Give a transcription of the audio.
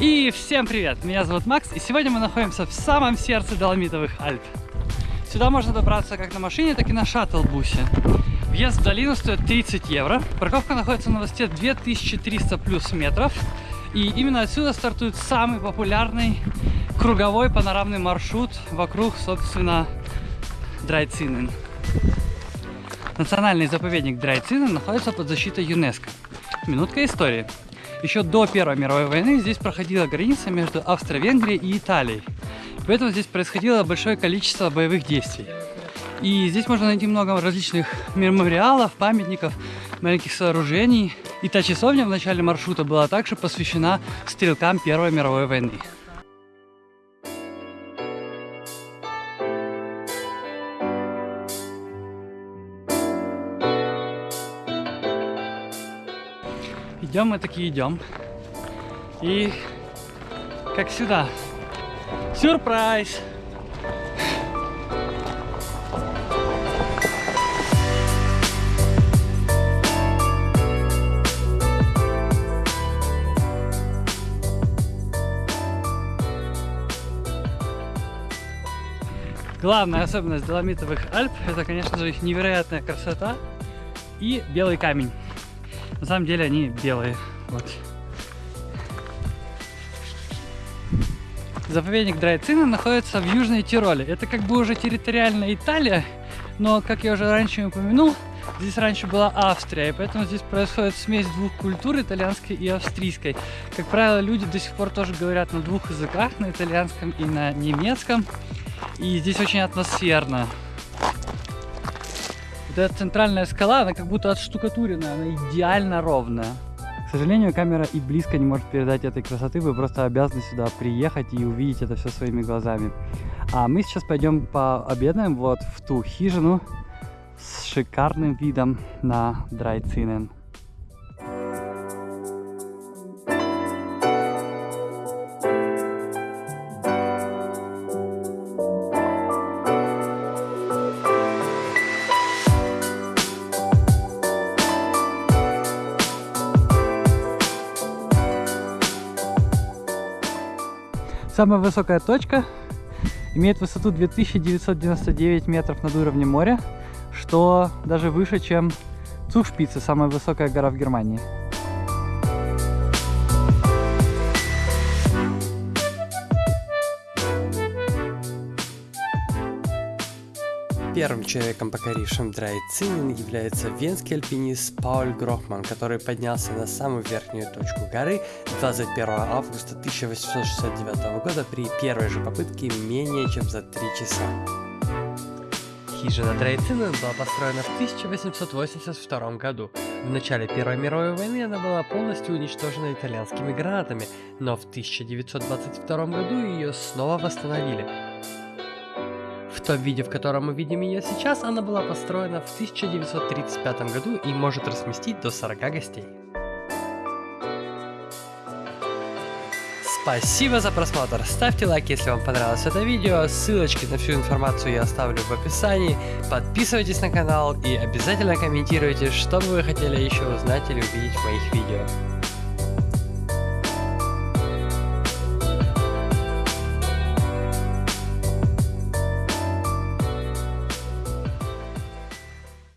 И всем привет! Меня зовут Макс, и сегодня мы находимся в самом сердце Доломитовых Альп. Сюда можно добраться как на машине, так и на шаттл-бусе. Въезд в долину стоит 30 евро. Парковка находится на высоте 2300 плюс метров. И именно отсюда стартует самый популярный круговой панорамный маршрут вокруг, собственно, Драйцинен. Национальный заповедник Драйцинен находится под защитой ЮНЕСКО. Минутка истории. Еще до Первой мировой войны здесь проходила граница между Австро-Венгрией и Италией. Поэтому здесь происходило большое количество боевых действий. И здесь можно найти много различных мемориалов, памятников, маленьких сооружений. И та часовня в начале маршрута была также посвящена стрелкам Первой мировой войны. Идем мы таки идем. И как сюда. Сюрприз! Главная особенность Доломитовых Альп это, конечно же, их невероятная красота и белый камень. На самом деле они белые. Вот. Заповедник Драйцина находится в Южной Тироле. Это как бы уже территориальная Италия, но, как я уже раньше упомянул, здесь раньше была Австрия, и поэтому здесь происходит смесь двух культур, итальянской и австрийской. Как правило, люди до сих пор тоже говорят на двух языках, на итальянском и на немецком. И здесь очень атмосферно. Вот эта центральная скала, она как будто отштукатурена, она идеально ровная. К сожалению, камера и близко не может передать этой красоты, вы просто обязаны сюда приехать и увидеть это все своими глазами. А мы сейчас пойдем пообедаем вот в ту хижину с шикарным видом на Драйцинен. Самая высокая точка имеет высоту 2999 метров над уровнем моря, что даже выше, чем Цухшпице, самая высокая гора в Германии. Первым человеком, покорившим Драйцинин, является венский альпинист Пауль Грохман, который поднялся на самую верхнюю точку горы 21 августа 1869 года при первой же попытке менее чем за 3 часа. Хижина Драйцинен была построена в 1882 году. В начале Первой мировой войны она была полностью уничтожена итальянскими гранатами, но в 1922 году ее снова восстановили. Том виде, в котором мы видим ее сейчас, она была построена в 1935 году и может разместить до 40 гостей. Спасибо за просмотр, ставьте лайк, если вам понравилось это видео, ссылочки на всю информацию я оставлю в описании, подписывайтесь на канал и обязательно комментируйте, что бы вы хотели еще узнать или увидеть в моих видео.